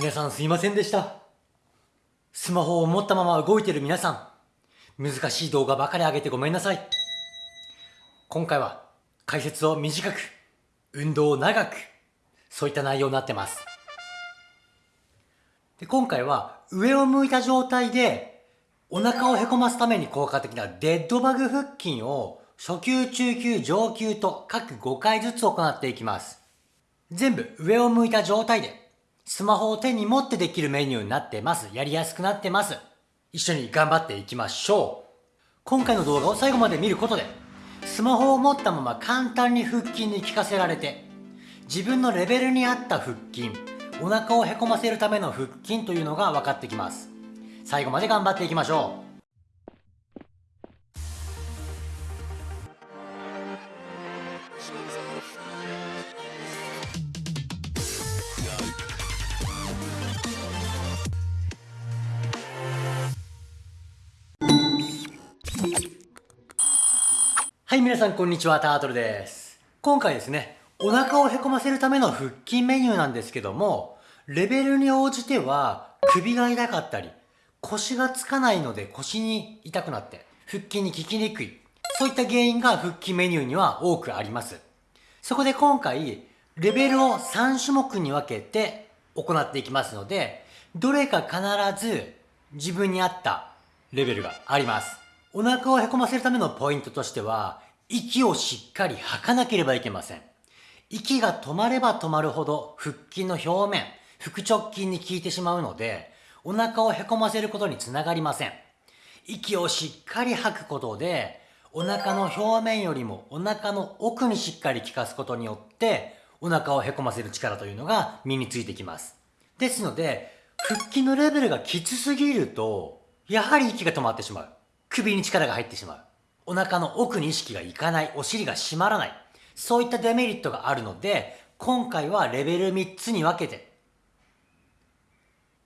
皆さんすいませんでした。スマホを持ったまま動いてる皆さん、難しい動画ばかり上げてごめんなさい。今回は解説を短く、運動を長く、そういった内容になってます。で今回は上を向いた状態でお腹をへこますために効果的なデッドバグ腹筋を初級、中級、上級と各5回ずつ行っていきます。全部上を向いた状態でスマホを手に持ってできるメニューになってます。やりやすくなってます。一緒に頑張っていきましょう。今回の動画を最後まで見ることでスマホを持ったまま簡単に腹筋に効かせられて自分のレベルに合った腹筋お腹をへこませるための腹筋というのが分かってきます最後まで頑張っていきましょうはい皆さんこんにちは。タートルです。今回ですねお腹をへこませるための腹筋メニューなんですけどもレベルに応じては首が痛かったり腰がつかないので腰に痛くなって腹筋に効きにくいそういった原因が腹筋メニューには多くあります。そこで今回レベルを3種目に分けて行っていきますのでどれか必ず自分に合ったレベルがあります。お腹をへこませるためのポイントとしては息をしっかり吐かなければいけません。息が止まれば止まるほど腹筋の表面腹直筋に効いてしまうのでお腹をへこませることにつながりません。息をしっかり吐くことでお腹の表面よりもお腹の奥にしっかり効かすことによってお腹をへこませる力というのが身についてきます。ですので腹筋のレベルがきつすぎるとやはり息が止まってしまう。首に力が入ってしまう。お腹の奥に意識がいかない。お尻が締まらない。そういったデメリットがあるので今回はレベル3つに分けて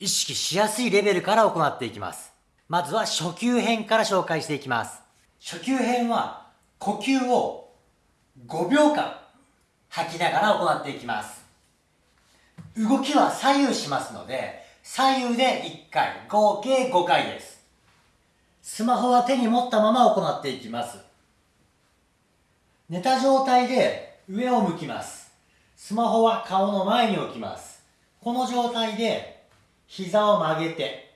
意識しやすいレベルから行っていきます。まずは初級編から紹介していきます。初級編は呼吸を5秒間吐きながら行っていきます。動きは左右しますので左右で1回合計5回です。スマホは手に持ったまま行っていきます。寝た状態で上を向きます。スマホは顔の前に置きます。この状態で膝を曲げて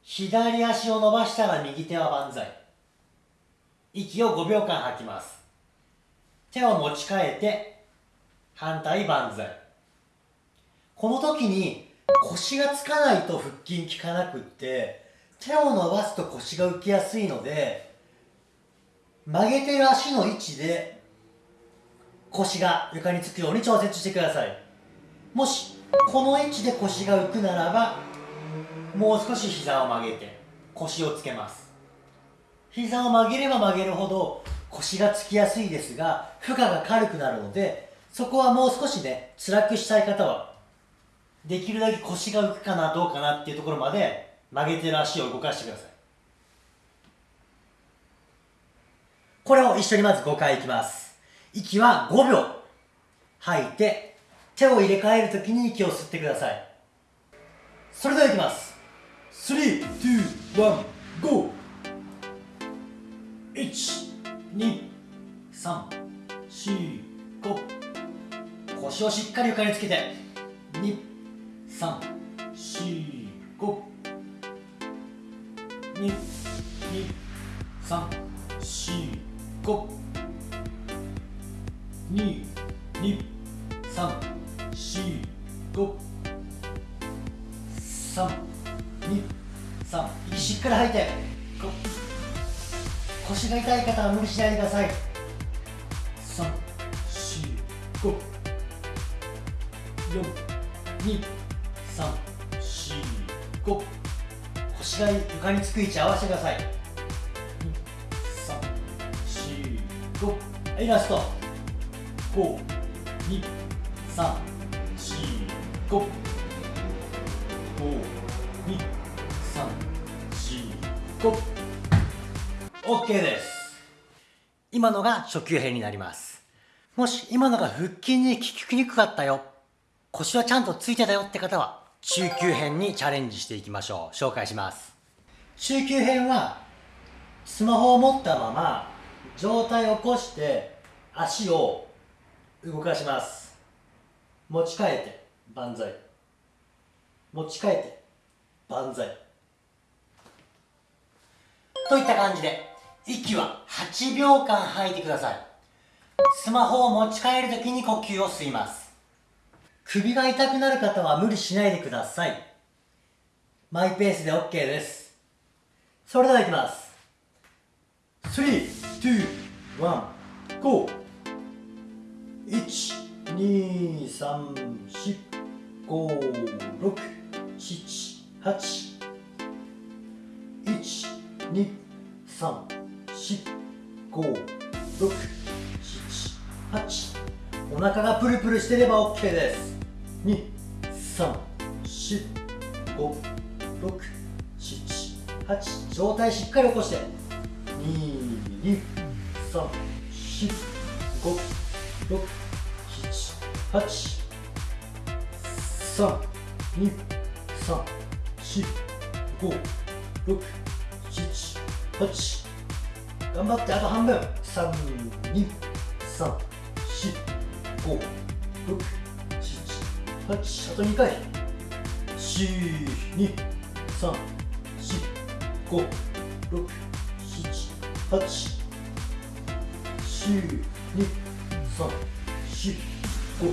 左足を伸ばしたら右手は万歳。息を5秒間吐きます。手を持ち替えて反対万歳。この時に腰がつかないと腹筋効かなくって手を伸ばすと腰が浮きやすいので曲げてる足の位置で腰が床につくように調節してください。もしこの位置で腰が浮くならばもう少し膝を曲げて腰をつけます。膝を曲げれば曲げるほど腰がつきやすいですが負荷が軽くなるのでそこはもう少しね辛くしたい方はできるだけ腰が浮くかなどうかなっていうところまで曲げてる足を動かしてください。これを一緒にまず5回いきます。息は5秒。吐いて手を入れ替えるときに息を吸ってください。それではいきます。3、2、1、GO! 1、2、3、4、5腰をしっかり床につけて。2、3、2、2、3、4、5 3、2、3息しっかり吐いて腰が痛い方は無理しないでください。3、4、5 4、2、3、4、5腰が床につく位置合わせてください。2、3、4、5はいラスト5、2、3、4、5 5、2、3、4、5 OK です。今のが初級編になります。もし今のが腹筋に効きにくかったよ。腰はちゃんとついてたよって方は中級編にチャレンジしていきましょう。紹介します。中級編はスマホを持ったまま上体を起こして足を動かします。持ち替えて万歳。持ち替えて万歳。といった感じで息は8秒間吐いてください。スマホを持ち帰るときに呼吸を吸います。首が痛くなる方は無理しないでください。マイペースで OK です。それではいきます。3、2、1、GO 1、2、3、4、5、6、7、8 1、2、3、4、5、6、7、8お腹がプルプルしてれば OK です。2、3、4、5、6、7、8上体しっかり起こして。2、2、3、4、5、6、7、8 3、2、3、4、5、6、7、8頑張ってあと半分3、2、3、4、5、6、7、8あと2回4、2、3、4、5、6、7、8 4、2、3、4、5、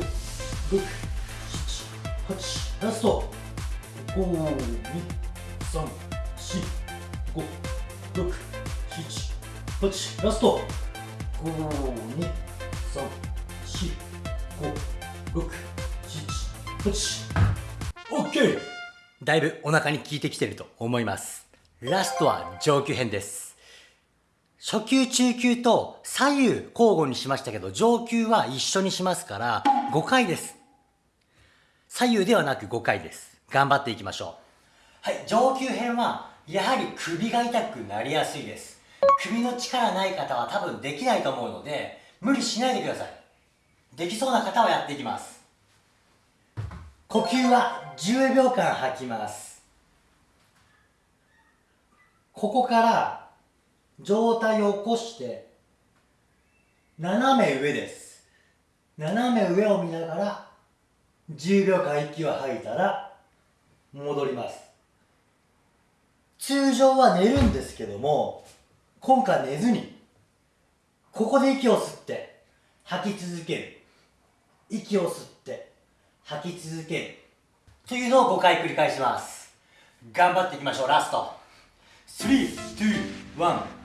6、7、8ラスト5、2、3、4、5、6、7、8ラスト5、2、3、4、5、6、7、8 OK! だいぶお腹に効いてきてると思いますラストは上級編です初級中級と左右交互にしましたけど上級は一緒にしますから5回です。左右ではなく5回です。頑張っていきましょう。はい上級編はやはり首が痛くなりやすいです。首の力ない方は多分できないと思うので無理しないでください。できそうな方はやっていきます。呼吸は10秒間吐きます。ここから上体を起こして斜め上です。斜め上を見ながら10秒間息を吐いたら戻ります。通常は寝るんですけども今回寝ずにここで息を吸って吐き続ける。息を吸って吐き続ける。というのを5回繰り返します。頑張っていきましょう。ラスト。321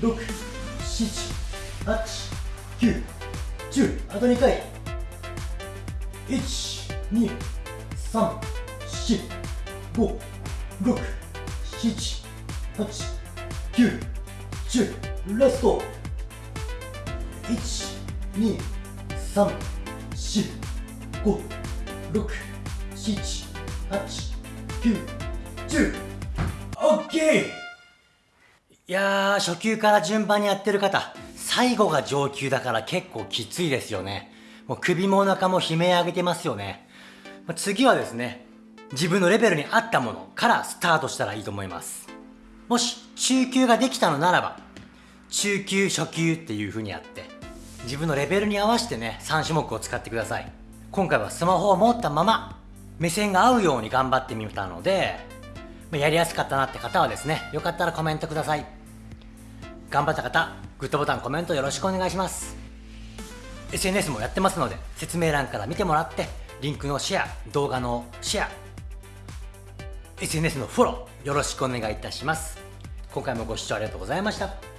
6 7 8 9 10あと2回。1 2 3 4 5 6 7 8 9 10ラスト。1 2 3 4 5 6 7 8 9 10オッケー。いやー初級から順番にやってる方最後が上級だから結構きついですよね。もう首もお腹も悲鳴上げてますよね。次はですね自分のレベルに合ったものからスタートしたらいいと思います。もし中級ができたのならば中級初級っていう風にやって自分のレベルに合わせてね3種目を使ってください。今回はスマホを持ったまま目線が合うように頑張ってみたのでやりやすかったなって方はですねよかったらコメントください。頑張った方グッドボタンコメントよろしくお願いします。SNS もやってますので説明欄から見てもらってリンクのシェア動画のシェア SNS のフォローよろしくお願いいたします。今回もご視聴ありがとうございました。